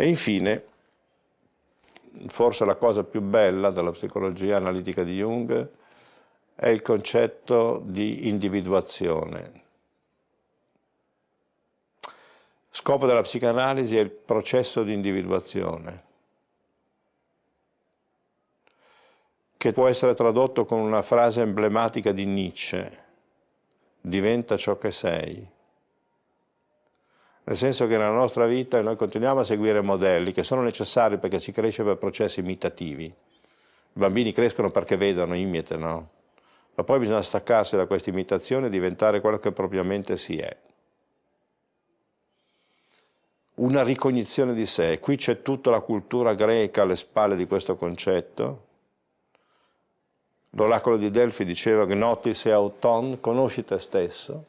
E infine, forse la cosa più bella della psicologia analitica di Jung è il concetto di individuazione. Scopo della psicanalisi è il processo di individuazione, che può essere tradotto con una frase emblematica di Nietzsche, diventa ciò che sei. Nel senso che nella nostra vita noi continuiamo a seguire modelli che sono necessari perché si cresce per processi imitativi. I bambini crescono perché vedono, imitano, ma poi bisogna staccarsi da questa imitazione e diventare quello che propriamente si è. Una ricognizione di sé, qui c'è tutta la cultura greca alle spalle di questo concetto. L'oracolo di Delfi diceva che notis e auton, conosci te stesso.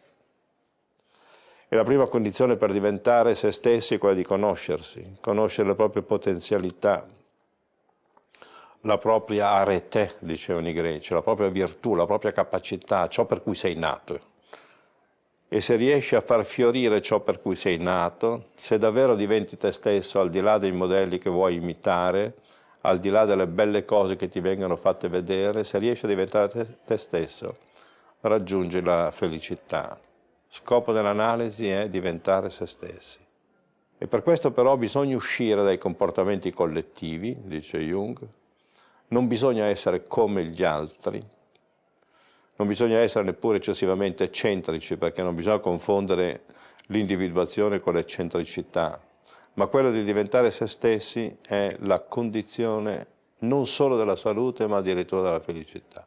E la prima condizione per diventare se stessi è quella di conoscersi, conoscere le proprie potenzialità, la propria arete, dicevano i greci, la propria virtù, la propria capacità, ciò per cui sei nato. E se riesci a far fiorire ciò per cui sei nato, se davvero diventi te stesso, al di là dei modelli che vuoi imitare, al di là delle belle cose che ti vengono fatte vedere, se riesci a diventare te, te stesso, raggiungi la felicità. Scopo dell'analisi è diventare se stessi. E per questo però bisogna uscire dai comportamenti collettivi, dice Jung, non bisogna essere come gli altri, non bisogna essere neppure eccessivamente eccentrici perché non bisogna confondere l'individuazione con l'eccentricità, ma quello di diventare se stessi è la condizione non solo della salute ma addirittura della felicità.